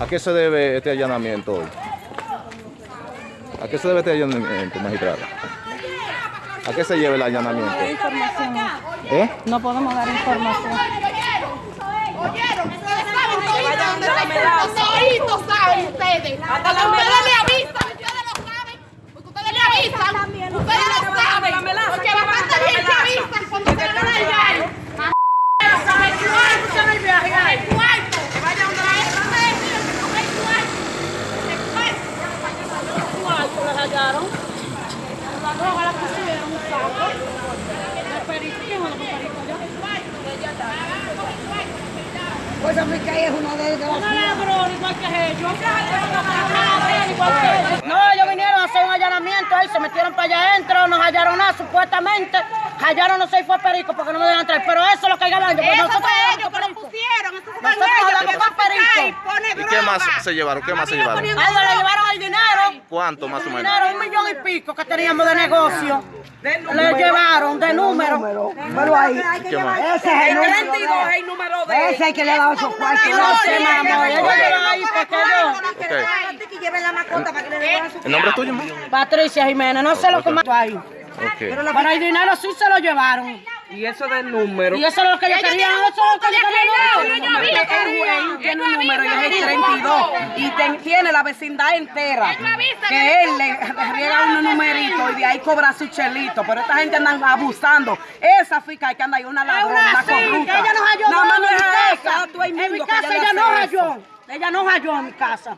¿A qué se debe este allanamiento hoy? ¿A qué se debe este allanamiento, magistrada? ¿A qué se lleva el allanamiento? información. ¿Eh? No podemos dar información. ¿Oyeron? Ustedes saben toditos, toditos saben ustedes. Hasta la Ustedes melaza. le avisan, ustedes lo saben. Porque ustedes le avisan. Ustedes lo saben. la melaza. Porque bastante bien se avisan cuando se van a llegar. Saben cuánto se va el viaje. Hay cuarto. Vaya donde la no me decían que no hay cuarto. Ese cuarto. ¿Cuánto les hallaron? La droga la pusieron un saco. El perico, ¿quién es el perico allá? Pues África es una de ellas. Una ladrón igual que ellos. Igual que ellos. No, ellos vinieron a hacer un allanamiento ahí, se metieron para allá adentro, nos hallaron nada, supuestamente. Hallaron no sé si fue perico porque no me dejan entrar. Pero eso es lo que Eso fue ellos con que lo perico. pusieron. Nosotros con perico. y pone ¿Y qué más se llevaron? ¿Qué más se llevaron? A ellos le llevaron el dinero. ¿Cuánto más o menos? Dinero, un millón y pico que teníamos de negocio. Le llevaron de número. Pero ahí, ¿Qué más? ese es el El número 32 es de el número de Ese es el que le ha dado esos cuartos. No sé, mamá. Ellos llevan ahí ¿El nombre es tuyo, ma? Patricia Jiménez, no sé lo que más ahí. Pero el dinero sí se lo llevaron. Y eso del número. Y eso es lo que yo quería. Eso es lo que yo quería. El juez tiene un número y es el 32 y ten- tiene la vecindad entera que él le, le riega un numerito y de ahí cobra su chelito pero esta gente andan abusando esa fica que anda ahí una ladrona una corrupta ella nos halló nada más no en mi es a casa. ella no eso. halló. Ella no halló en mi casa.